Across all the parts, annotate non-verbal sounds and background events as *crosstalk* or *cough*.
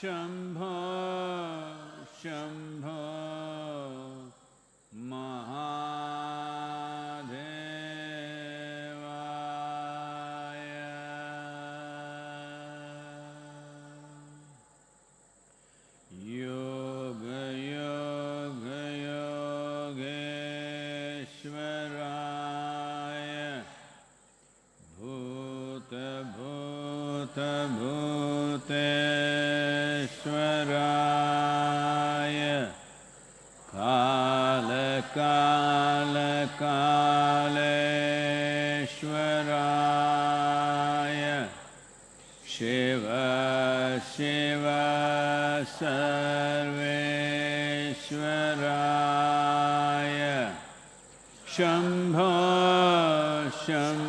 शम्भो शिव शिव सर्वेश्वराय। शम्भो Shambho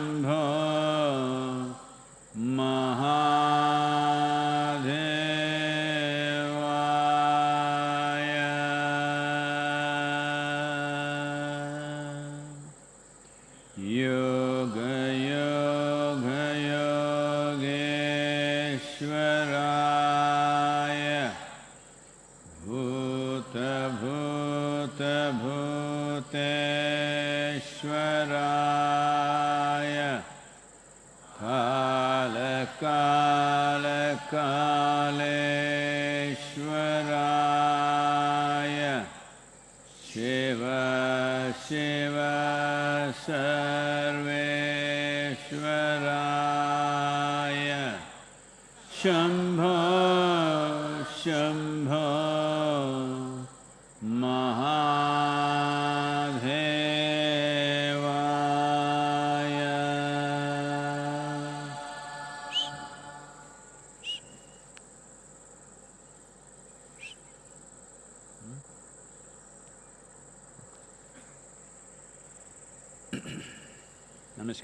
sad.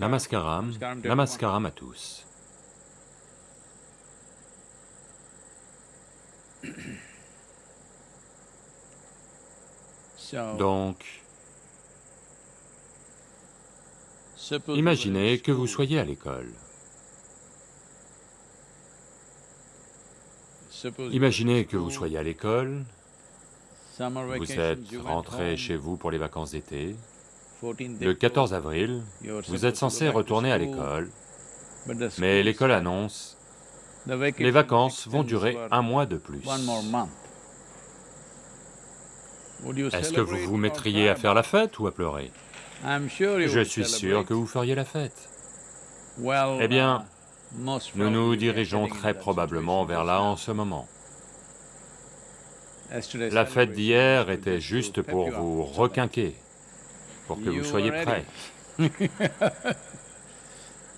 Namaskaram, Namaskaram à tous. *coughs* Donc, imaginez que vous soyez à l'école. Imaginez que vous soyez à l'école, vous êtes rentré chez vous pour les vacances d'été. 14th Le April, 14 avril, vous êtes censé retourner à l'école, mais l'école annonce "The les vacances vont durer un mois de plus. one more month." Would you Est-ce que vous vous mettriez à faire la fête ou à pleurer? Je suis sûr que vous feriez la fête. Eh bien, uh, Nous nous dirigeons très probablement vers là en ce moment. La fête d'hier était juste pour vous requinquer, pour que vous soyez prêts. *laughs*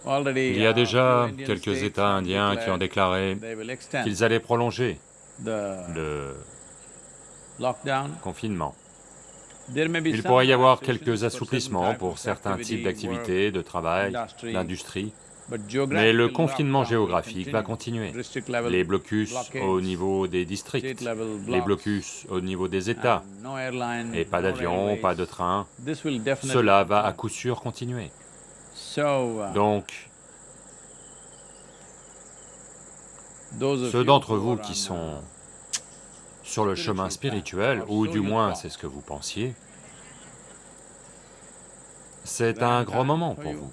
Il y a uh, déjà Indian quelques États indiens qui ont déclaré qu'ils allaient prolonger le confinement. Il pourrait y avoir quelques assouplissements pour certains types d'activités, de travail, d'industrie, mais le confinement géographique va continue. continuer. Les blocus au niveau des districts, les blocus au niveau des États, et pas d'avion, pas de train, cela va à coup sûr continuer. Uh, Donc, ceux d'entre vous qui on, sont uh, sur le chemin spirituel, ou du moins c'est ce que vous pensiez, c'est un grand moment pour vous.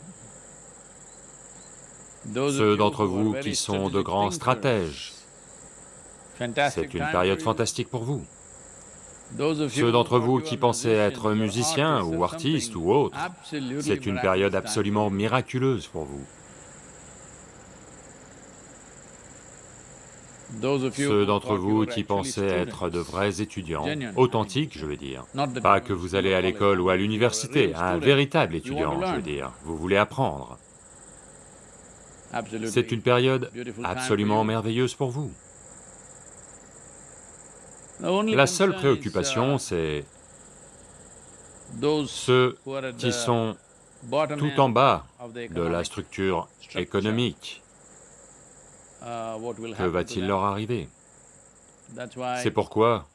Ceux d'entre vous qui sont de grands stratèges, c'est une période fantastique pour vous. Ceux d'entre vous qui pensez être musiciens ou artistes ou autres, c'est une période absolument miraculeuse pour vous. Ceux d'entre vous qui pensaient être de vrais étudiants, authentiques je veux dire, pas que vous allez à l'école ou à l'université, un véritable étudiant je veux dire, vous voulez apprendre. C'est une période absolument merveilleuse pour vous. La seule préoccupation, uh, c'est ceux qui sont tout en bas de la structure économique. Uh, Que va-t-il leur arriver? C'est pourquoi,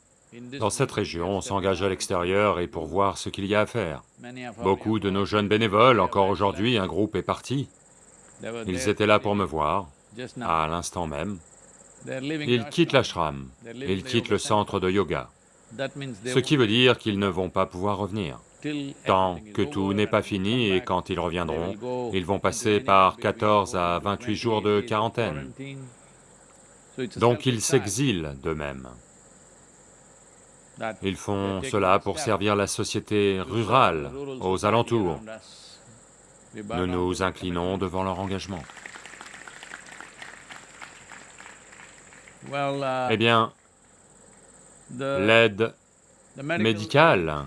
dans cette région, on s'engage à l'extérieur et pour voir ce qu'il y a à faire. Beaucoup de nos jeunes bénévoles, encore aujourd'hui, un groupe est parti. Ils étaient là pour me voir, à l'instant même. Ils quittent ashram. l'ashram, ils quittent le centre de yoga, ce qui veut dire qu'ils ne vont pas pouvoir revenir. Tant que tout n'est pas fini et quand ils reviendront, ils vont passer par between 14 à 28 28 jours de quarantaine. Donc ils s'exilent d'eux-mêmes. Ils font cela pour servir la société rurale, aux alentours. Nous nous inclinons devant leur engagement. Uh, Eh bien, l'aide médicale,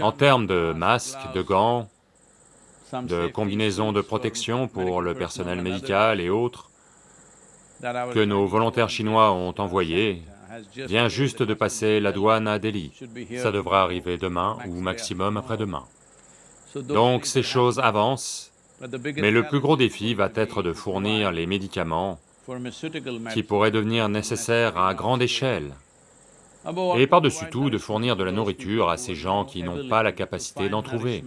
en termes de masques, de gants, de combinaisons de protection pour le personnel médical et autres, que nos volontaires chinois ont envoyés, just vient juste de passer la douane à Delhi. Ça tomorrow, arriver demain ou maximum après-demain. Donc ces choses avancent, mais le plus gros défi va être de fournir les médicaments qui pourraient devenir nécessaires à grande échelle, et par-dessus tout de fournir de la nourriture à ces gens qui no n'ont pas la capacité d'en trouver,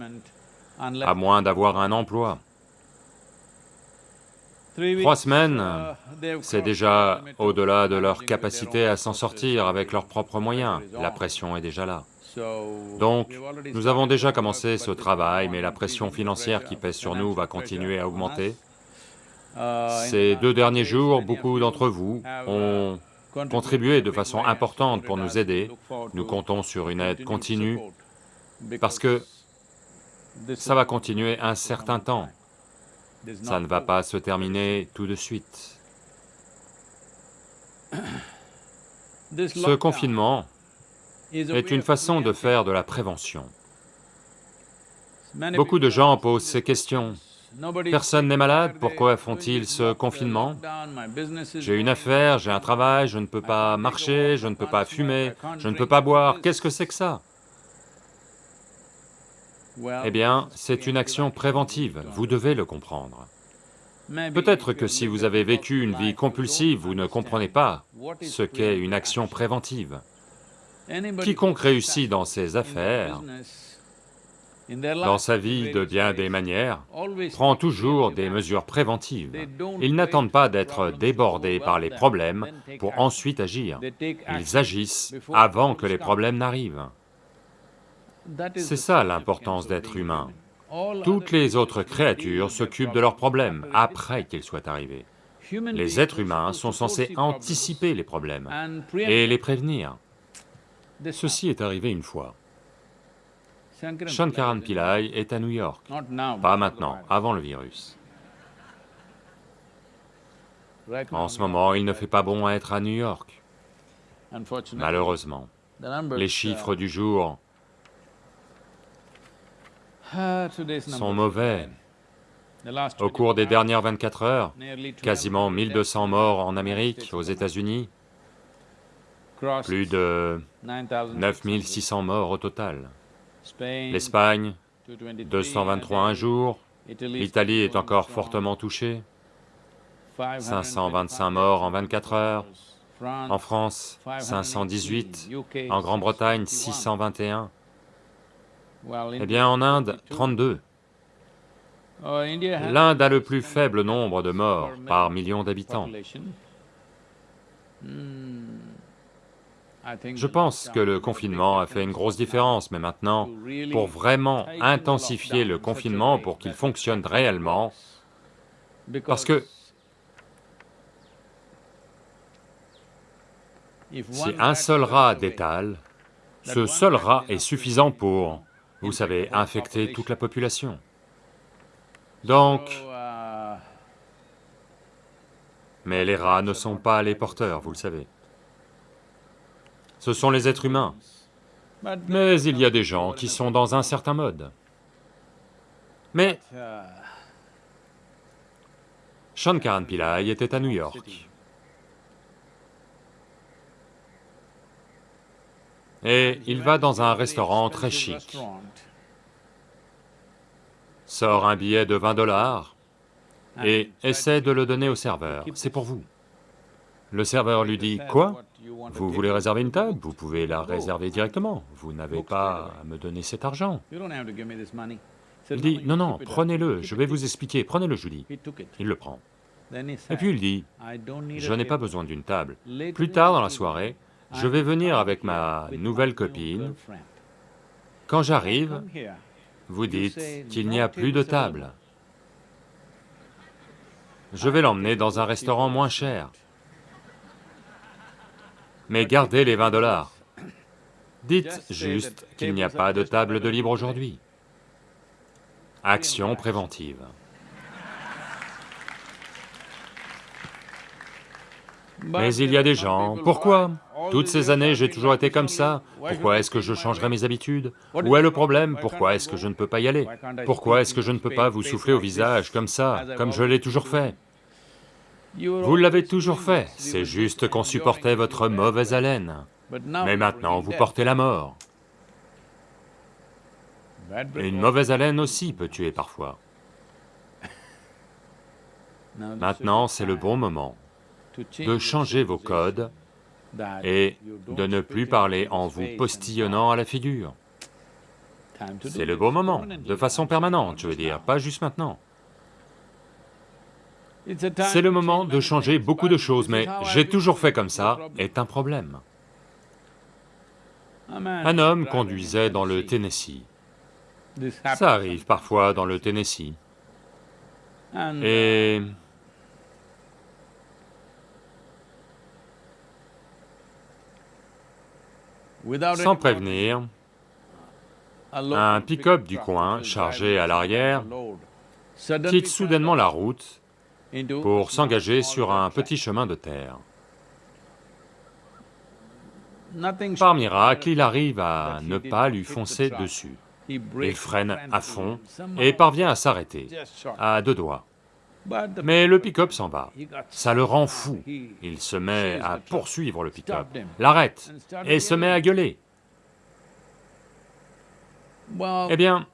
à moins d'avoir un emploi. Trois semaines, uh, C'est déjà au-delà de leur capacité à s'en sortir avec leurs propres moyens. La on. pression est déjà là. Donc, nous avons déjà commencé ce travail, mais la on pression financière qui pèse sur nous va continuer à augmenter. Ces deux derniers jours, beaucoup d'entre vous ont contribué de façon importante pour nous aider. Nous to comptons sur une aide continue parce que ça va continuer un certain temps. Ça ne va pas se terminer tout de suite. Ce confinement est une façon de faire de la prévention. Beaucoup de gens posent ces questions. Personne n'est malade, pourquoi font-ils ce confinement J'ai une affaire, j'ai un travail, je ne peux pas marcher, je ne peux pas fumer, je ne peux pas boire. Qu'est-ce que c'est que ça? Eh bien, c'est une action préventive, vous devez le comprendre. Peut-être que si vous avez vécu une vie compulsive, vous ne comprenez pas ce qu'est une action. préventive. Quiconque réussit dans ses affaires, dans sa vie de bien des manières, prend toujours des mesures préventives. Ils n'attendent pas d'être débordés par les problèmes pour ensuite agir. Ils agissent avant que les problèmes n'arrivent. C'est ça l'importance d'être humain. Toutes les autres créatures s'occupent de leurs problèmes après qu'ils soient arrivés. Les êtres humains sont censés anticiper les problèmes et les prévenir. Ceci est arrivé une fois. Shankaran Pillai est à New York. Pas maintenant, avant le virus. En ce moment, il ne fait pas bon à être à New York, malheureusement. Les uh, chiffres du jour ah, sont mauvais. Au cours des 24 dernières 24 heures, nearly 12 quasiment 1200 morts en Amérique, aux. États-Unis, plus de 9,600. 9600 morts au total. L'Espagne, 223 223 a un jour. L'Italie est encore fortement touchée. 525 525 morts en 24 heures. En France, 518. En Grande-Bretagne, 621. Eh bien, en Inde, 32. L'Inde a le plus faible nombre de morts par million d'habitants. Je pense que le confinement a fait une grosse différence, mais maintenant, pour vraiment intensifier le confinement pour qu'il fonctionne réellement, parce que si un seul rat détale, ce seul rat est suffisant pour, vous savez, infecter toute la population. Donc, mais les rats ne sont pas les porteurs, vous le savez. Ce sont les êtres humains. Mais il y a des gens qui sont dans un certain mode. Mais Shankaran Pillai était à New York. Et il va dans un restaurant très chic, sort un billet de 20 dollars et essaie de le donner au serveur. C'est pour vous. Le serveur lui dit, quoi? Vous voulez réserver une table? Vous pouvez la réserver directement. Vous n'avez pas à me donner cet argent. Il dit, non, non, prenez-le, je vais vous expliquer, prenez-le, je vous dis. Il le prend. Et puis il dit, je n'ai pas besoin d'une table. Plus tard dans la soirée, je vais venir avec ma nouvelle copine. Quand j'arrive, vous dites qu'il n'y a plus de table. Je vais l'emmener dans un restaurant moins cher. Mais gardez les 20 dollars. Dites juste qu'il n'y a pas de table de libre aujourd'hui. Action préventive. Mais il y a des gens, pourquoi Toutes ces années, j'ai toujours été comme ça, pourquoi est-ce que je changerai mes habitudes Où est le problème Pourquoi est-ce que je ne peux pas y aller Pourquoi est-ce que je ne peux pas vous souffler au visage comme ça, comme je l'ai toujours fait Vous l'avez toujours fait, c'est juste qu'on supportait votre mauvaise haleine. Mais maintenant, vous portez la mort. Une mauvaise haleine aussi peut tuer parfois. Maintenant, c'est le bon moment de changer vos codes et de ne plus parler en vous postillonnant à la figure. C'est le bon moment, de façon permanente, je veux dire, pas juste maintenant. C'est le moment de changer beaucoup de choses, mais j'ai toujours fait comme ça est un problème. Un homme conduisait dans le Tennessee. Ça arrive parfois dans le Tennessee. Et... Sans prévenir, un pick-up du coin, chargé à l'arrière, quitte soudainement la route pour s'engager sur un petit chemin de terre. Par miracle, il arrive à ne pas lui foncer dessus. Il freine à fond et parvient à s'arrêter, à deux doigts. Mais le pick-up s'en va, ça le rend fou, il se met à poursuivre le pick-up, l'arrête et se met à gueuler. Eh bien,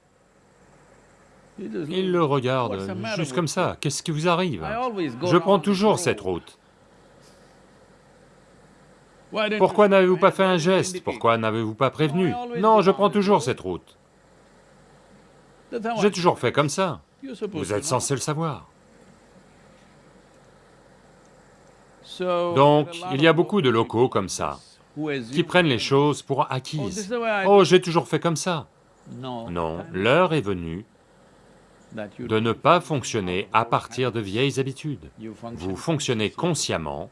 il le regarde juste comme ça, qu'est-ce qui vous arrive? Je prends toujours cette route. Pourquoi n'avez-vous pas fait un geste? Pourquoi n'avez-vous pas prévenu? Non, je prends toujours cette route. J'ai toujours fait comme ça. Vous êtes censé le savoir. Donc, il y a beaucoup de locaux comme ça, qui prennent les choses pour acquises. Oh, j'ai toujours fait comme ça. Non, l'heure est venue de ne pas fonctionner à partir de vieilles habitudes. Vous fonctionnez consciemment,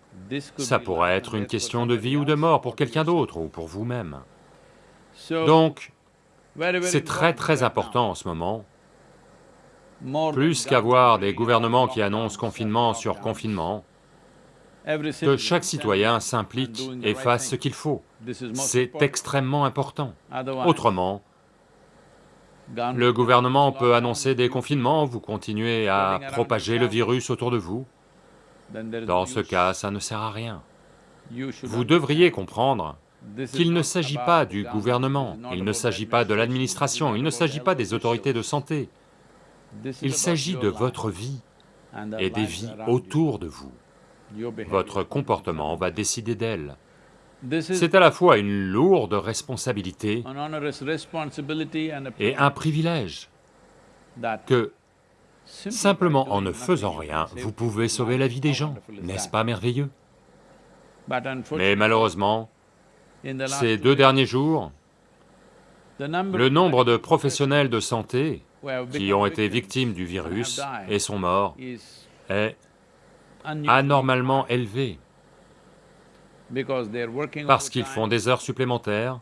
ça pourrait être une question de vie ou de mort pour quelqu'un d'autre ou pour vous-même. Donc, c'est très très important en ce moment, plus qu'avoir des gouvernements qui annoncent confinement sur confinement, que chaque citoyen s'implique et fasse ce qu'il faut. C'est extrêmement important. Autrement, le gouvernement peut annoncer des confinements, vous continuez à propager le virus autour de vous. Dans ce cas, ça ne sert à rien. Vous devriez comprendre qu'il ne s'agit pas du gouvernement, il ne s'agit pas de l'administration, il ne s'agit pas des autorités de santé. Il s'agit de votre vie et des vies autour de vous. Votre comportement va décider d'elle. C'est à la fois une lourde responsabilité et un privilège que, simplement en ne faisant rien, vous pouvez sauver la vie des gens, n'est-ce pas merveilleux? Mais malheureusement, ces deux derniers jours, le nombre de professionnels de santé qui ont été victimes du virus et sont morts est anormalement élevé parce qu'ils font des heures supplémentaires,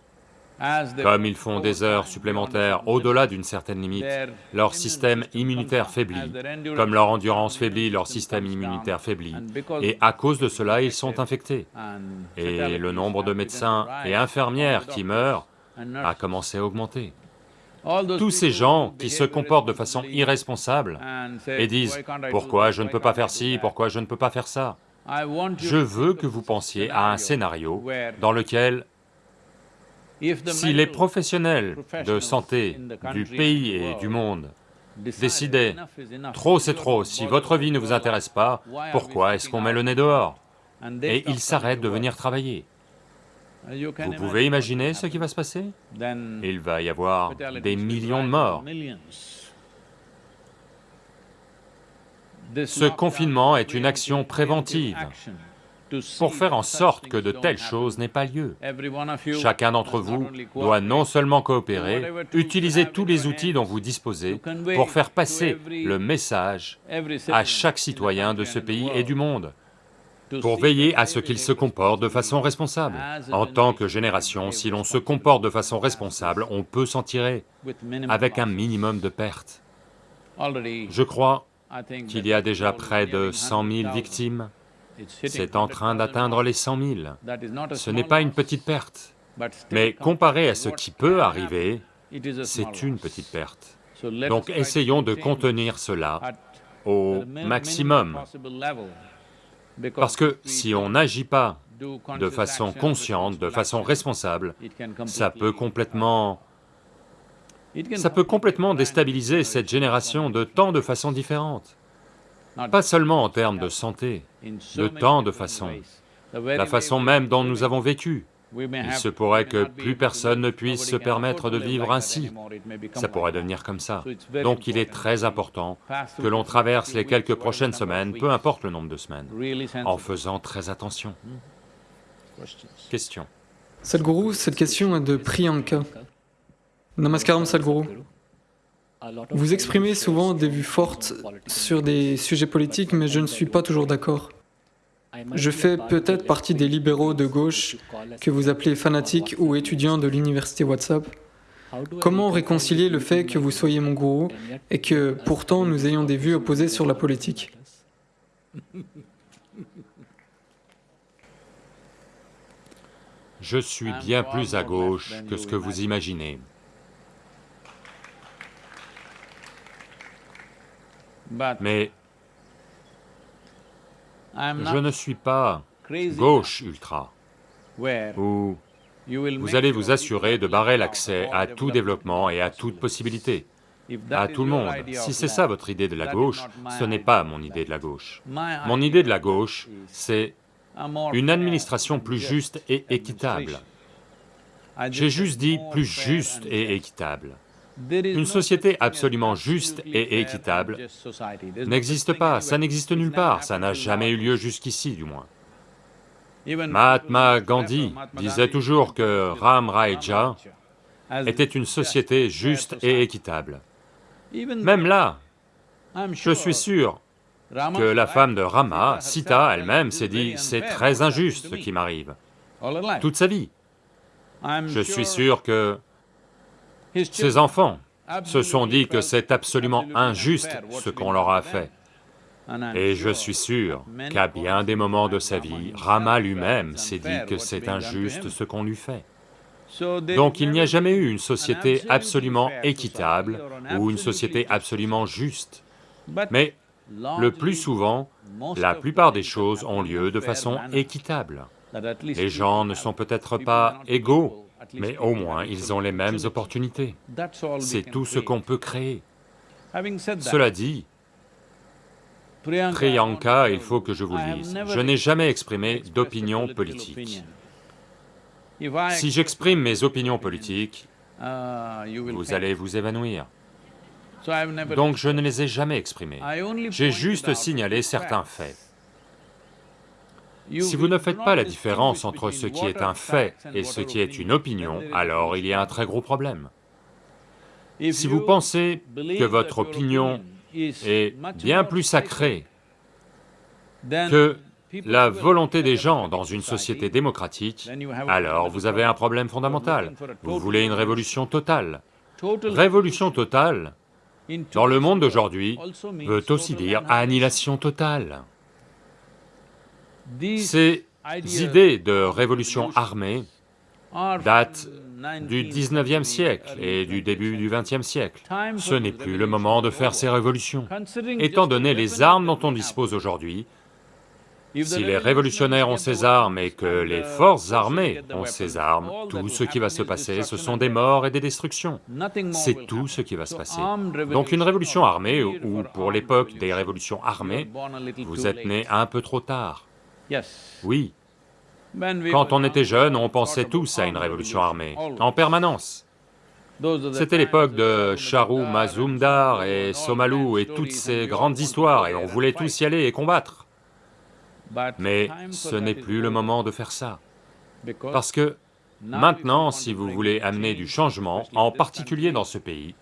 comme ils font des heures supplémentaires au-delà d'une certaine limite, leur système immunitaire faiblit. Comme leur endurance faiblit, leur système immunitaire faiblit. Et à cause de cela, ils sont infectés. Et le nombre de médecins et infirmières qui meurent a commencé à augmenter. Tous ces gens qui se comportent de façon irresponsable et disent « pourquoi je ne peux pas faire ci, pourquoi je ne peux pas faire ça ?» Je veux que vous pensiez à un scénario dans lequel, si les professionnels de santé du pays et du monde décidaient « trop c'est trop, si votre vie ne vous intéresse pas, pourquoi est-ce qu'on met le nez dehors ?» et ils s'arrêtent de venir travailler. Vous pouvez imaginer ce qui va se passer? Il va y avoir des millions de morts. Ce confinement est une action préventive pour faire en sorte que de telles choses n'aient pas lieu. Chacun d'entre vous doit non seulement coopérer, utiliser tous les outils dont vous disposez pour faire passer le message à chaque citoyen de ce pays et du monde, pour veiller à ce qu'il se comporte de façon responsable. En tant que génération, si l'on se comporte de façon responsable, on peut s'en tirer avec un minimum de pertes. Je crois qu'il y a déjà près de 100 000 victimes. C'est en train d'atteindre les 100 000. Ce n'est pas une petite perte, mais comparé à ce qui peut arriver, c'est une petite perte. Donc essayons de contenir cela au maximum, parce que si on n'agit pas de façon consciente, de façon responsable, ça peut complètement... ça peut complètement déstabiliser cette génération de tant de façons différentes pas seulement en termes de santé, de tant de façons, la façon même dont nous avons vécu. Il se pourrait que plus personne ne puisse se permettre de vivre ainsi, ça pourrait devenir comme ça. Donc il est très important que l'on traverse les quelques prochaines semaines, peu importe le nombre de semaines, en faisant très attention. Question. Sadhguru, cette question est de Priyanka. Namaskaram Sadhguru. Vous exprimez souvent des vues fortes sur des sujets politiques, mais je ne suis pas toujours d'accord. Je fais peut-être partie des libéraux de gauche que vous appelez fanatiques ou étudiants de l'université WhatsApp. Comment réconcilier le fait que vous soyez mon gourou et que pourtant nous ayons des vues opposées sur la politique? Je suis bien plus à gauche que ce que vous imaginez. Mais je ne suis pas gauche ultra, où vous allez vous assurer de barrer l'accès à tout développement et à toute possibilité, à tout le monde. Si c'est ça votre idée de la gauche, ce n'est pas mon idée de la gauche. Mon idée de la gauche, c'est une administration plus juste et équitable. J'ai juste dit plus juste et équitable. Une société absolument juste et équitable n'existe pas, ça n'existe nulle part, ça n'a jamais eu lieu jusqu'ici du moins. Mahatma Gandhi disait toujours que Ram Raja était une société juste et équitable. Même là, je suis sûr que la femme de Rama, Sita elle-même, s'est dit, c'est très injuste ce qui m'arrive, toute sa vie. Je suis sûr que ses enfants se sont dit que c'est absolument injuste ce qu'on leur a fait. Et je suis sûr qu'à bien des moments de sa vie, Rama lui-même s'est dit que c'est injuste ce qu'on lui fait. Donc il n'y a jamais eu une société absolument équitable ou une société absolument juste. Mais le plus souvent, la plupart des choses ont lieu de façon équitable. Les gens ne sont peut-être pas égaux mais au moins ils ont les mêmes opportunités. C'est tout ce qu'on peut créer. Cela dit, Priyanka, il faut que je vous dise, je n'ai jamais exprimé d'opinion politique. Si j'exprime mes opinions politiques, vous allez vous évanouir. Donc je ne les ai jamais exprimées. J'ai juste signalé certains faits. Si vous ne faites pas la différence entre ce qui est un fait et ce qui est une opinion, alors il y a un très gros problème. Si vous pensez que votre opinion est bien plus sacrée que la volonté des gens dans une société démocratique, alors vous avez un problème fondamental. Vous voulez une révolution totale. Révolution totale, dans le monde d'aujourd'hui, veut aussi dire annihilation totale. Ces idées de révolution armée datent du 19e siècle et du début du 20e siècle. Ce n'est plus le moment de faire ces révolutions. Étant donné les armes dont on dispose aujourd'hui, si les révolutionnaires ont ces armes et que les forces armées ont ces armes, tout ce qui va se passer, ce sont des morts et des destructions. C'est tout ce qui va se passer. Donc une révolution armée, ou pour l'époque des révolutions armées, vous êtes né un peu trop tard. Oui. Quand on était jeune, on pensait tous à une révolution armée, en permanence. C'était l'époque de Charu Mazumdar et Somalu et toutes ces grandes histoires, et on voulait tous y aller et combattre. Mais ce n'est plus le moment de faire ça, parce que maintenant, si vous voulez amener du changement, en particulier dans ce pays,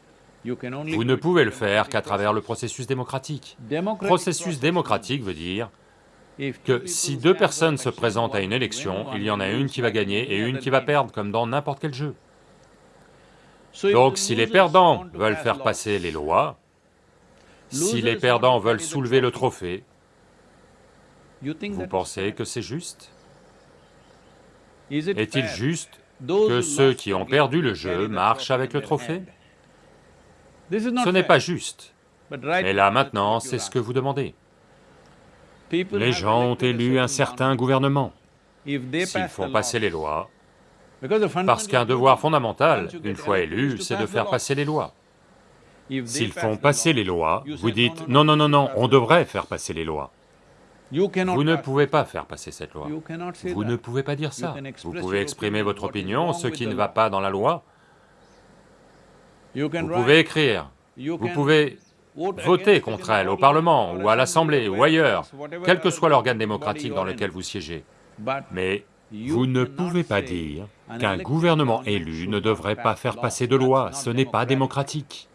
vous ne pouvez le faire qu'à travers le processus démocratique. Processus démocratique veut dire que si deux personnes se présentent à une élection, il y en a une qui va gagner et une qui va perdre, comme dans n'importe quel jeu. Donc si les perdants veulent faire passer les lois, si les perdants veulent soulever le trophée, vous pensez que c'est juste? Est-il juste que ceux qui ont perdu le jeu marchent avec le trophée? Ce n'est pas juste. Mais là maintenant, c'est ce que vous demandez. Les gens ont élu un certain gouvernement. S'ils font passer les lois, parce qu'un devoir fondamental, une fois élu, c'est de faire passer les lois. S'ils font passer les lois, vous dites, non, non, non, non, on devrait faire passer les lois. Vous ne pouvez pas faire passer cette loi. Vous ne pouvez pas dire ça. Vous pouvez exprimer votre opinion, ce qui ne va pas dans la loi. Vous pouvez écrire, vous pouvez voter contre elle au Parlement, ou à l'Assemblée, ou ailleurs, quel que soit l'organe démocratique dans lequel vous siégez. Mais vous ne pouvez pas dire qu'un gouvernement élu ne devrait pas faire passer de loi, ce n'est pas démocratique.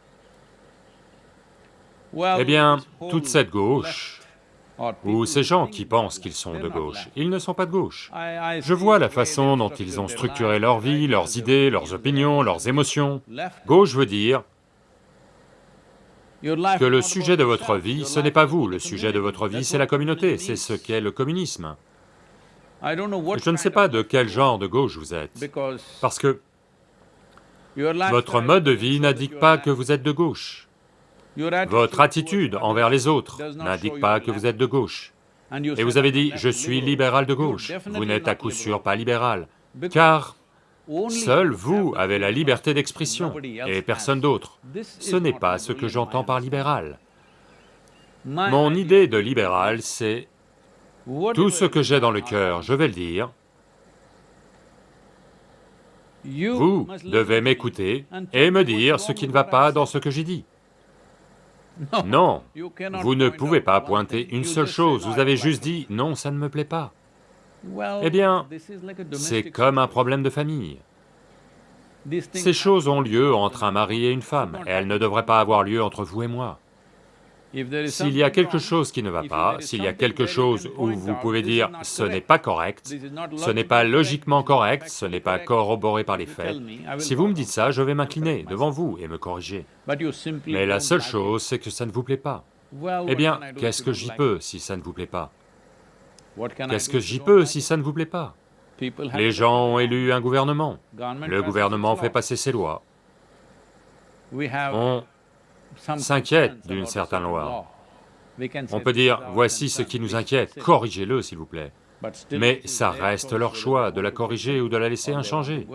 Eh bien, toute cette gauche, ou ces gens qui pensent qu'ils sont de gauche, ils ne sont pas de gauche. Je vois la façon dont ils ont structuré leur vie, leurs idées, leurs opinions, leurs émotions. Gauche veut dire que le sujet de votre vie, ce n'est pas vous, le sujet de votre vie, c'est la communauté, c'est ce qu'est le communisme. Je ne sais pas de quel genre de gauche vous êtes, parce que votre mode de vie n'indique pas que vous êtes de gauche. Votre attitude envers les autres n'indique pas que vous êtes de gauche. Et vous avez dit, je suis libéral de gauche. Vous n'êtes à coup sûr pas libéral, car seul vous avez la liberté d'expression et personne d'autre. Ce n'est pas ce que j'entends par libéral. Mon idée de libéral, c'est tout ce que j'ai dans le cœur, je vais le dire. Vous devez m'écouter et me dire ce qui ne va pas dans ce que j'ai dit. Non, vous ne pouvez pas pointer une seule chose, vous avez juste dit, non, ça ne me plaît pas. Eh bien, c'est comme un problème de famille. Ces choses ont lieu entre un mari et une femme, et elles ne devraient pas avoir lieu entre vous et moi. S'il y a quelque chose qui ne va pas, s'il y a quelque chose où vous pouvez dire « ce n'est pas correct, ce n'est pas logiquement correct, ce n'est pas corroboré par les faits », si vous me dites ça, je vais m'incliner devant vous et me corriger. Mais la seule chose, c'est que ça ne vous plaît pas. Eh bien, qu'est-ce que j'y peux si ça ne vous plaît pas? Qu'est-ce que j'y peux si ça ne vous plaît pas Les gens ont élu un gouvernement, le gouvernement fait passer ses lois. On s'inquiète d'une certaine loi. On peut dire, voici ce qui nous inquiète, corrigez-le s'il vous plaît. Mais ça reste leur choix de la corriger ou de la laisser inchangée.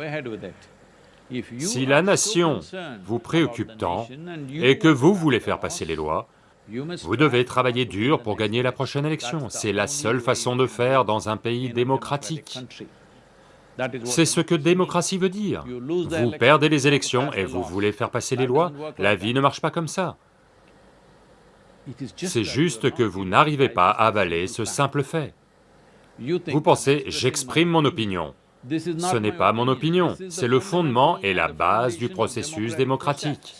Si la nation vous préoccupe tant et que vous voulez faire passer les lois, vous devez travailler dur pour gagner la prochaine élection. C'est la seule façon de faire dans un pays démocratique. C'est ce que démocratie veut dire. Vous perdez les élections et vous voulez faire passer les lois, la vie ne marche pas comme ça. C'est juste que vous n'arrivez pas à avaler ce simple fait. Vous pensez, j'exprime mon opinion. Ce n'est pas mon opinion, c'est le fondement et la base du processus démocratique.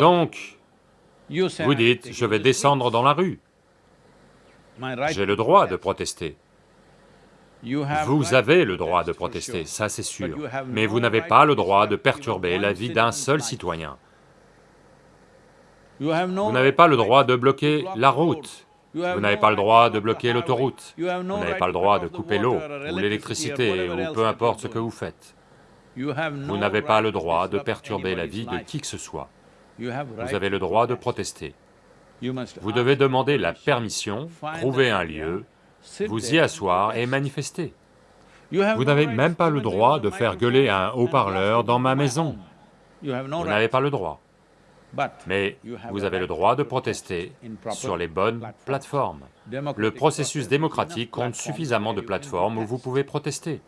Donc, vous dites, je vais descendre dans la rue. J'ai le droit de protester. Vous avez le droit de protester, ça c'est sûr, mais vous n'avez pas le droit de perturber la vie d'un seul citoyen. Vous n'avez pas le droit de bloquer la route, vous n'avez pas le droit de bloquer l'autoroute, vous n'avez pas le droit de couper l'eau ou l'électricité ou peu importe ce que vous faites. Vous n'avez pas le droit de perturber la vie de qui que ce soit. Vous avez le droit de protester. Vous devez demander la permission, trouver un lieu, vous y asseoir et manifester. Vous n'avez même pas le droit de faire gueuler un haut-parleur dans ma maison. Vous n'avez pas le droit. Mais vous avez le droit de protester sur les bonnes plateformes. Le processus démocratique compte suffisamment de plateformes où vous pouvez protester.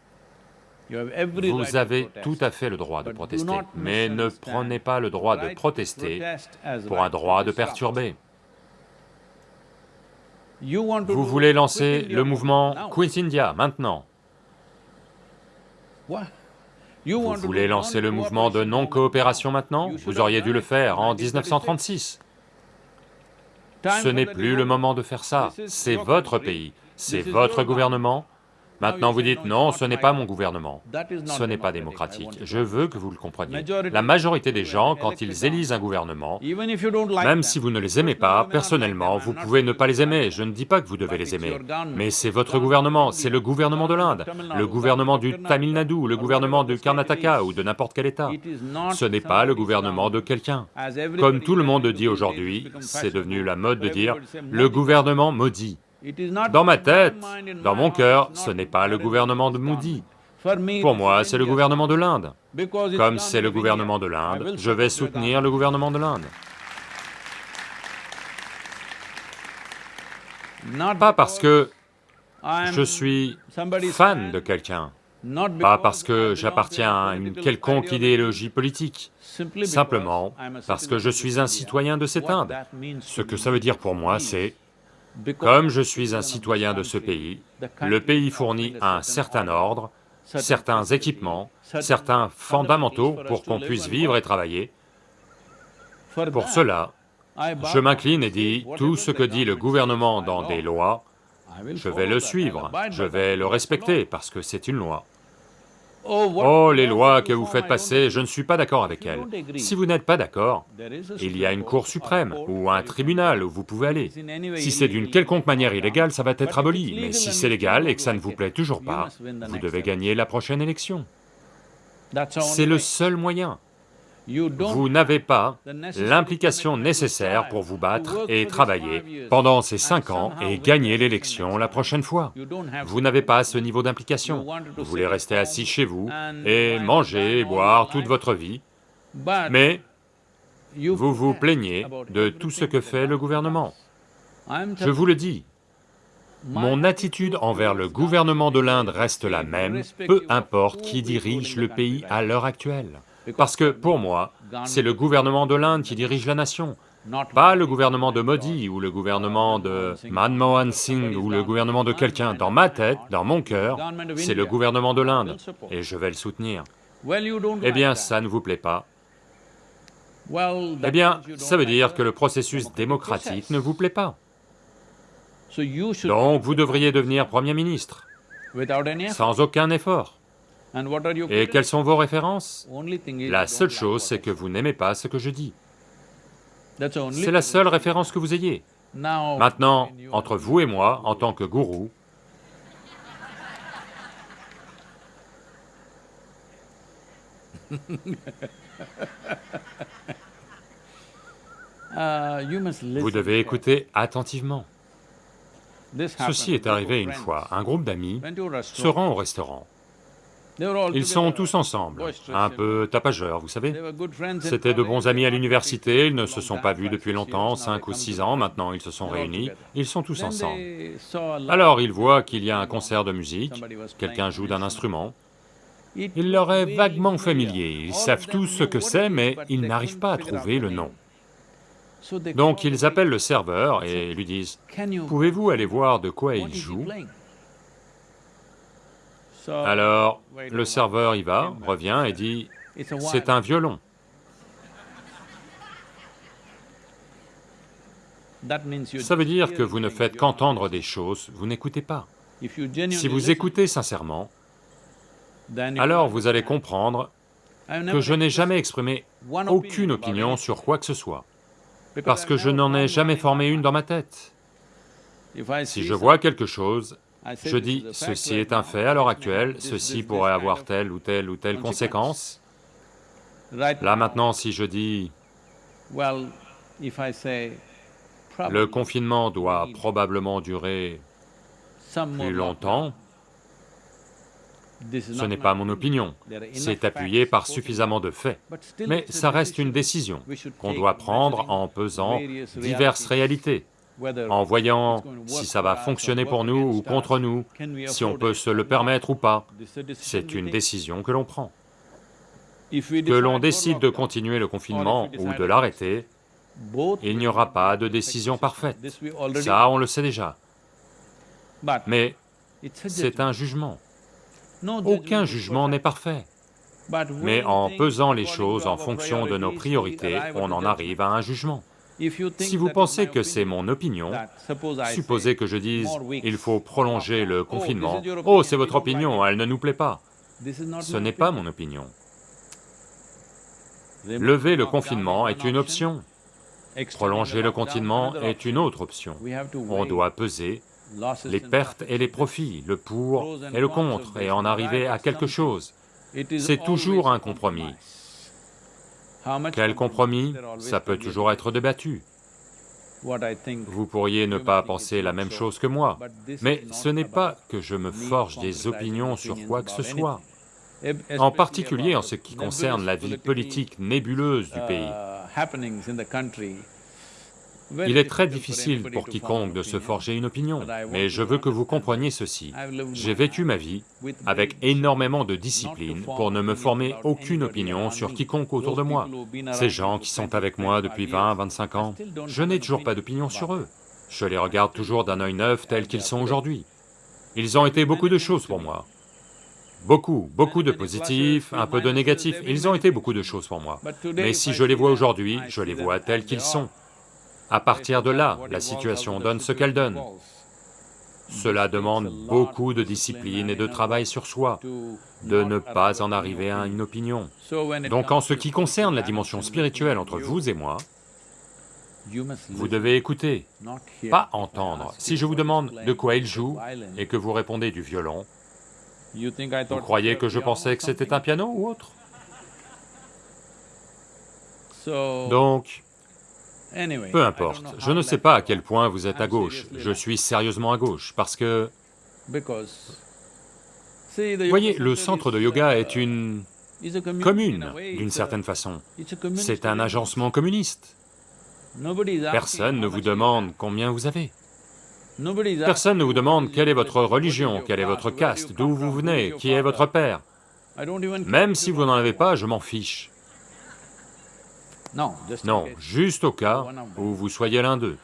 Vous avez tout à fait le droit de protester, mais ne prenez pas le droit de protester pour un droit de perturber. Vous voulez lancer le mouvement Quit India maintenant. Vous voulez lancer le mouvement de non-coopération maintenant? Vous auriez dû le faire en 1936. Ce n'est plus le moment de faire ça, c'est votre pays, c'est votre gouvernement, Maintenant vous dites, non, ce n'est pas mon gouvernement, ce n'est pas démocratique. Je veux que vous le compreniez. La majorité des gens, quand ils élisent un gouvernement, même si vous ne les aimez pas, personnellement, vous pouvez ne pas les aimer, je ne dis pas que vous devez les aimer, mais c'est votre gouvernement, c'est le gouvernement de l'Inde, le gouvernement du Tamil Nadu, le gouvernement du Karnataka ou de n'importe quel État. Ce n'est pas le gouvernement de quelqu'un. Comme tout le monde dit aujourd'hui, c'est devenu la mode de dire, le gouvernement maudit. Dans ma tête, dans mon cœur, ce n'est pas le gouvernement de Moody. Pour moi, c'est le gouvernement de l'Inde. Comme c'est le gouvernement de l'Inde, je vais soutenir le gouvernement de l'Inde. Pas parce que je suis fan de quelqu'un, pas parce que j'appartiens à une quelconque idéologie politique, simplement parce que je suis un citoyen de cette Inde. Ce que ça veut dire pour moi, c'est comme je suis un citoyen de ce pays, le pays fournit un certain ordre, certains équipements, certains fondamentaux pour qu'on puisse vivre et travailler. Pour cela, je m'incline et dis, tout ce que dit le gouvernement dans des lois, je vais le suivre, je vais le respecter parce que c'est une loi. Oh, les lois que vous faites passer, je ne suis pas d'accord avec elles. Si vous n'êtes pas d'accord, il y a une cour suprême ou un tribunal où vous pouvez aller. Si c'est d'une quelconque manière illégale, ça va être aboli, mais si c'est légal et que ça ne vous plaît toujours pas, vous devez gagner la prochaine élection. C'est le seul moyen. Vous n'avez pas l'implication nécessaire pour vous battre et travailler pendant ces cinq ans et gagner l'élection la prochaine fois. Vous n'avez pas ce niveau d'implication. Vous voulez rester assis chez vous et manger et boire toute votre vie, mais vous vous plaignez de tout ce que fait le gouvernement. Je vous le dis, mon attitude envers le gouvernement de l'Inde reste la même, peu importe qui dirige le pays à l'heure actuelle. Parce que, pour moi, c'est le gouvernement de l'Inde qui dirige la nation, pas le gouvernement de Modi ou le gouvernement de Manmohan Singh ou le gouvernement de quelqu'un. Dans ma tête, dans mon cœur, c'est le gouvernement de l'Inde, et je vais le soutenir. Eh bien, ça ne vous plaît pas? Eh bien, ça veut dire que le processus démocratique ne vous plaît pas. Donc, vous devriez devenir Premier ministre, sans aucun effort. Et quelles sont vos références? La seule chose, c'est que vous n'aimez pas ce que je dis. C'est la seule référence que vous ayez. Maintenant, entre vous et moi, en tant que gourou, *laughs* vous devez écouter attentivement. Ceci est arrivé une fois, un groupe d'amis se rend au restaurant. Ils sont tous ensemble, un peu tapageurs, vous savez. C'étaient de bons amis à l'université, ils ne se sont pas vus depuis longtemps, cinq ou six ans, maintenant ils se sont réunis, ils sont tous ensemble. Alors ils voient qu'il y a un concert de musique, quelqu'un joue d'un instrument, il leur est vaguement familier, ils savent tous ce que c'est, mais ils n'arrivent pas à trouver le nom. Donc ils appellent le serveur et lui disent, « Pouvez-vous aller voir de quoi il joue ?» Alors, le serveur y va, revient et dit, « C'est un violon. » Ça veut dire que vous ne faites qu'entendre des choses, vous n'écoutez pas. Si vous écoutez sincèrement, alors vous allez comprendre que je n'ai jamais exprimé aucune opinion sur quoi que ce soit, parce que je n'en ai jamais formé une dans ma tête. Si je vois quelque chose, je dis, ceci est un fait à l'heure actuelle, ceci pourrait avoir telle ou telle ou telle conséquence. Là maintenant, si je dis, le confinement doit probablement durer plus longtemps, ce n'est pas mon opinion, c'est appuyé par suffisamment de faits. Mais ça reste une décision qu'on doit prendre en pesant diverses réalités. En voyant si ça va fonctionner pour nous ou contre nous, si on peut se le permettre ou pas. C'est une décision que l'on prend. Que l'on décide de continuer le confinement ou de l'arrêter, il n'y aura pas de décision parfaite. Ça, on le sait déjà. Mais c'est un jugement. Aucun jugement n'est parfait. Mais en pesant les choses en fonction de nos priorités, on en arrive à un jugement. Si vous pensez que c'est mon opinion, supposez que je dise, il faut prolonger le confinement, oh c'est votre opinion, elle ne nous plaît pas. Ce n'est pas mon opinion. Lever le confinement est une option, prolonger le confinement est une autre option. On doit peser les pertes et les profits, le pour et le contre, et en arriver à quelque chose. C'est toujours un compromis. Quel compromis Ça peut toujours être débattu. Vous pourriez ne pas penser la même chose que moi, mais ce n'est pas que je me forge des opinions sur quoi que ce soit, en particulier en ce qui concerne la vie politique nébuleuse du pays. Il est très difficile pour quiconque de se forger une opinion, mais je veux que vous compreniez ceci. J'ai vécu ma vie avec énormément de discipline pour ne me former aucune opinion sur quiconque autour de moi. Ces gens qui sont avec moi depuis 20, 25 ans, je n'ai toujours pas d'opinion sur eux. Je les regarde toujours d'un œil neuf tels qu'ils sont aujourd'hui. Ils ont été beaucoup de choses pour moi. Beaucoup, beaucoup de positifs, un peu de négatifs, ils ont été beaucoup de choses pour moi. Mais si je les vois aujourd'hui, je les vois tels qu'ils sont. À partir de là, la situation donne ce qu'elle donne. Cela demande beaucoup de discipline et de travail sur soi, de ne pas en arriver à une opinion. Donc en ce qui concerne la dimension spirituelle entre vous et moi, vous devez écouter, pas entendre. Si je vous demande de quoi il joue et que vous répondez du violon, vous croyez que je pensais que c'était un piano ou autre? Donc, peu importe, je ne sais pas à quel point vous êtes à gauche, je suis sérieusement à gauche, parce que... Voyez, le centre de yoga est une commune, d'une certaine façon. C'est un agencement communiste. Personne ne vous demande combien vous avez. Personne ne vous demande quelle est votre religion, quelle est votre caste, d'où vous venez, qui est votre père. Même si vous n'en avez pas, je m'en fiche. Non, juste au cas où vous soyez l'un d'eux.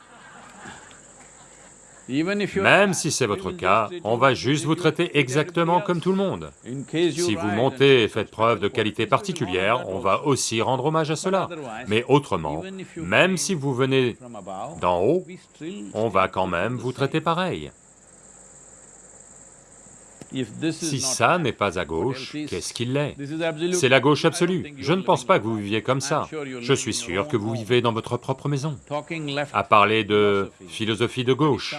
Même si c'est votre cas, on va juste vous traiter exactement comme tout le monde. Si vous montez et faites preuve de qualité particulière, on va aussi rendre hommage à cela. Mais autrement, même si vous venez d'en haut, on va quand même vous traiter pareil. Si ça n'est pas à gauche, qu'est-ce qu'il est C'est la gauche absolue. Je ne pense pas que vous viviez comme ça. Je suis sûr que vous vivez dans votre propre maison. À parler de philosophie de gauche.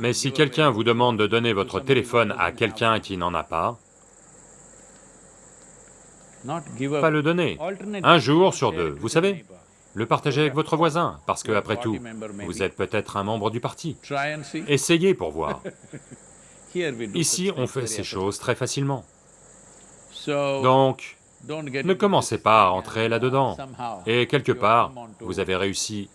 Mais si quelqu'un vous demande de donner votre téléphone à quelqu'un qui n'en a pas, pas le donner. Un jour sur deux, vous savez le partager avec votre voisin, parce que, après tout, vous êtes peut-être un membre du parti. Essayez pour voir. *laughs* Ici, on fait ces choses très facilement. Donc, ne commencez pas à entrer là-dedans. Et quelque part, vous avez réussi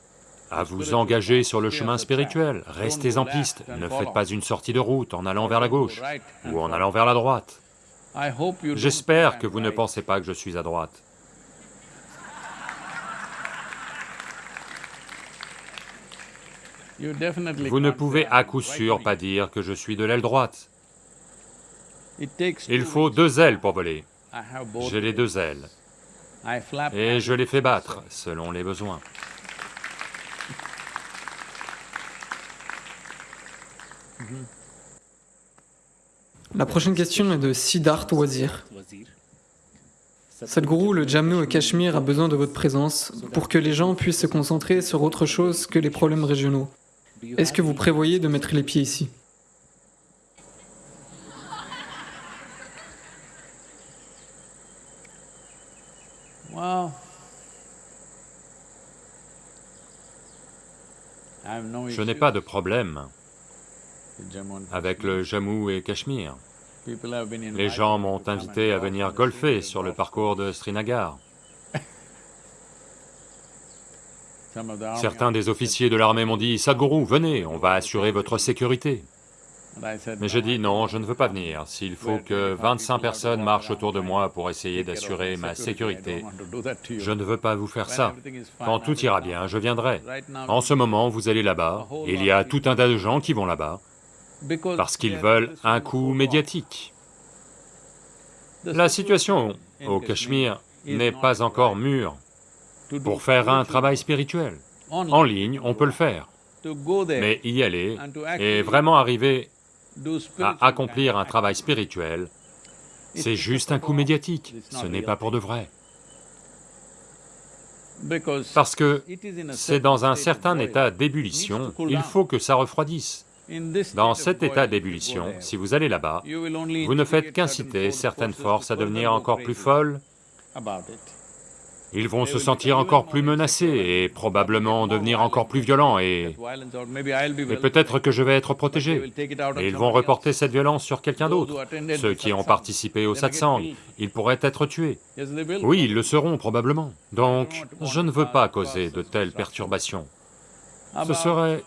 à vous engager sur le chemin spirituel. Restez en piste, ne faites pas une sortie de route en allant vers la gauche ou en allant vers la droite. J'espère que vous ne pensez pas que je suis à droite. Vous ne pouvez à coup sûr pas dire que je suis de l'aile droite. Il faut deux ailes pour voler. J'ai les deux ailes. Et je les fais battre selon les besoins. La prochaine question est de Siddharth Wazir. Sadhguru, le Jammu et Cachemire a besoin de votre présence pour que les gens puissent se concentrer sur autre chose que les problèmes régionaux. Est-ce que vous prévoyez de mettre les pieds ici Je n'ai pas de problème avec le Jammu et Cachemire. Les gens m'ont invité à venir golfer sur le parcours de Srinagar. Certains des officiers de l'armée m'ont dit, Sadhguru, venez, on va assurer votre sécurité. Mais j'ai dit, non, je ne veux pas venir. S'il faut que 25 personnes marchent autour de moi pour essayer d'assurer ma sécurité, je ne veux pas vous faire ça. Quand tout ira bien, je viendrai. En ce moment, vous allez là-bas, il y a tout un tas de gens qui vont là-bas, parce qu'ils veulent un coup médiatique. La situation au Cachemire n'est pas encore mûre pour faire un travail spirituel. En ligne, on peut le faire, mais y aller et vraiment arriver à accomplir un travail spirituel, c'est juste un coup médiatique, ce n'est pas pour de vrai. Parce que c'est dans un certain état d'ébullition, il faut que ça refroidisse. Dans cet état d'ébullition, si vous allez là-bas, vous ne faites qu'inciter certaines forces à devenir encore plus folles, ils vont se sentir encore plus menacés et probablement devenir encore plus violents et... et peut-être que je vais être protégé. Et ils vont reporter cette violence sur quelqu'un d'autre. Ceux qui ont participé au satsang, ils pourraient être tués. Oui, ils le seront probablement. Donc, je ne veux pas causer de telles perturbations. Ce serait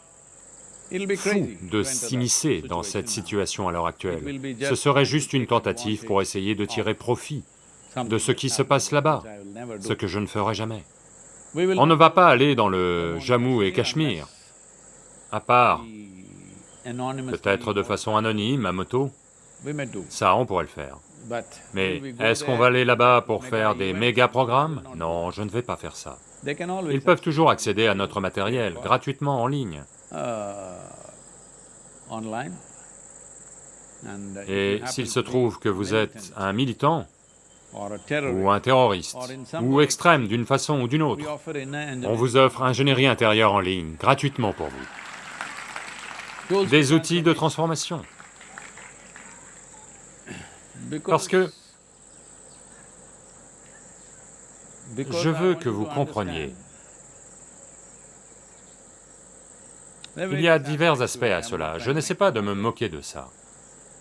fou de s'immiscer dans cette situation à l'heure actuelle. Ce serait juste une tentative pour essayer de tirer profit de ce qui se passe là-bas, ce que je ne ferai jamais. On ne va pas aller dans le Jammu et Cachemire, à part peut-être de façon anonyme, à moto, ça on pourrait le faire. Mais est-ce qu'on va aller là-bas pour faire des méga-programmes? Non, je ne vais pas faire ça. Ils peuvent toujours accéder à notre matériel gratuitement en ligne. Et s'il se trouve que vous êtes un militant, ou un terroriste, ou extrême d'une façon ou d'une autre, on vous offre ingénierie intérieure en ligne, gratuitement pour vous. Des outils de transformation. Parce que je veux que vous compreniez. Il y a divers aspects à cela, je n'essaie pas de me moquer de ça.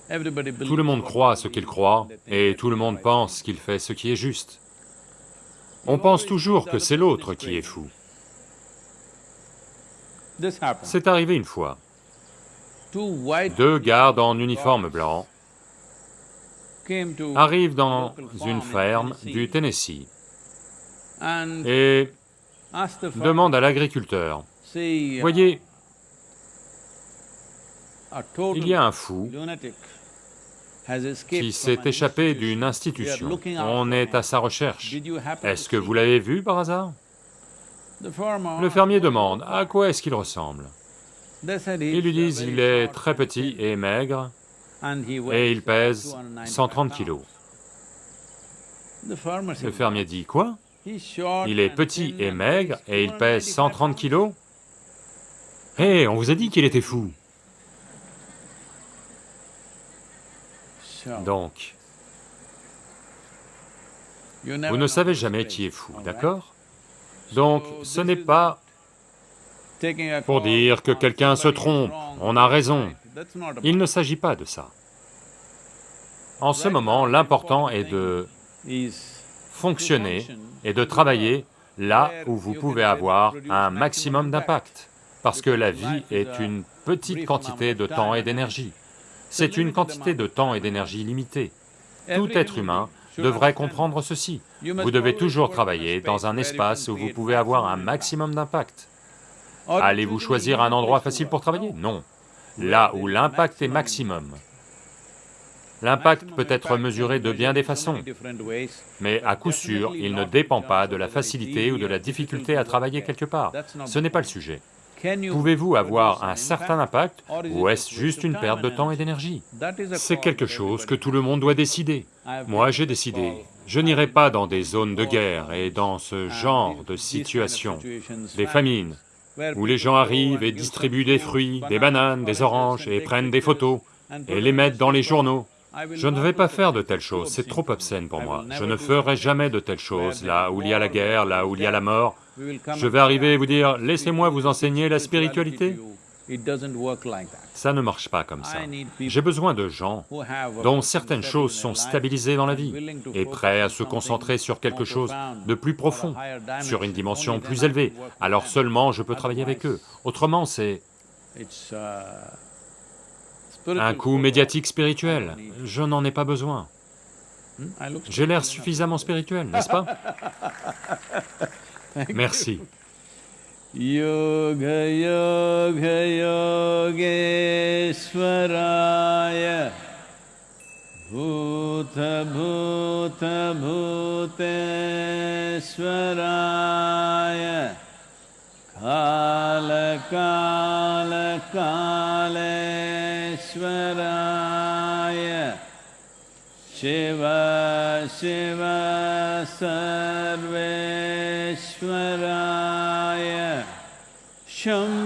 Tout le monde croit ce qu'il croit, et tout le monde pense qu'il fait ce qui est juste. On pense toujours que c'est l'autre qui est fou. C'est arrivé une fois. Deux gardes en uniforme blanc arrivent dans une ferme du Tennessee et demandent à l'agriculteur, « Voyez, il y a un fou qui s'est échappé d'une institution. On est à sa recherche. Est-ce que vous l'avez vu par hasard? Le fermier demande, à quoi est-ce qu'il ressemble? Ils lui disent, il est très petit et maigre, et il pèse 130 kilos. Le fermier dit, quoi? Il est petit et maigre, et il pèse 130 kilos? Hé, on vous a dit qu'il était fou Donc, vous ne savez jamais qui est fou, d'accord Donc, ce n'est pas pour dire que quelqu'un se trompe, on a raison. Il ne s'agit pas de ça. En ce moment, l'important est de fonctionner et de travailler là où vous pouvez avoir un maximum d'impact, parce que la vie est une petite quantité de temps et d'énergie. C'est une quantité de temps et d'énergie limitée. Tout être humain devrait comprendre ceci. Vous devez toujours travailler dans un espace où vous pouvez avoir un maximum d'impact. Allez-vous choisir un endroit facile pour travailler? Non. Là où l'impact est maximum. L'impact peut être mesuré de bien des façons, mais à coup sûr, il ne dépend pas de la facilité ou de la difficulté à travailler quelque part. Ce n'est pas le sujet. Pouvez-vous avoir un certain impact ou est-ce juste une perte de temps et d'énergie? C'est quelque chose que tout le monde doit décider. Moi, j'ai décidé, je n'irai pas dans des zones de guerre et dans ce genre de situation, des famines, où les gens arrivent et distribuent des fruits, des bananes, des oranges et prennent des photos et les mettent dans les journaux. Je ne vais pas faire de telles choses, c'est trop obscène pour moi. Je ne ferai jamais de telles choses, là où il y a la guerre, là où il y a la mort. Je vais arriver et vous dire, laissez-moi vous enseigner la spiritualité. Ça ne marche pas comme ça. J'ai besoin de gens dont certaines choses sont stabilisées dans la vie et prêts à se concentrer sur quelque chose de plus profond, sur une dimension. plus élevée. Alors seulement je peux travailler avec eux. Autrement, c'est un coup médiatique spirituel. Je n'en ai pas besoin. Hmm? J'ai l'air suffisamment spirituel, n'est-ce pas? Merci. Yoga Yoga Yogeshwaraya Bhuta Bhuta Bhuteshwaraya Kala Kala Kaleshwaraya ईश्वराय। शिव शिव सर्वेश्वराय। सर्वं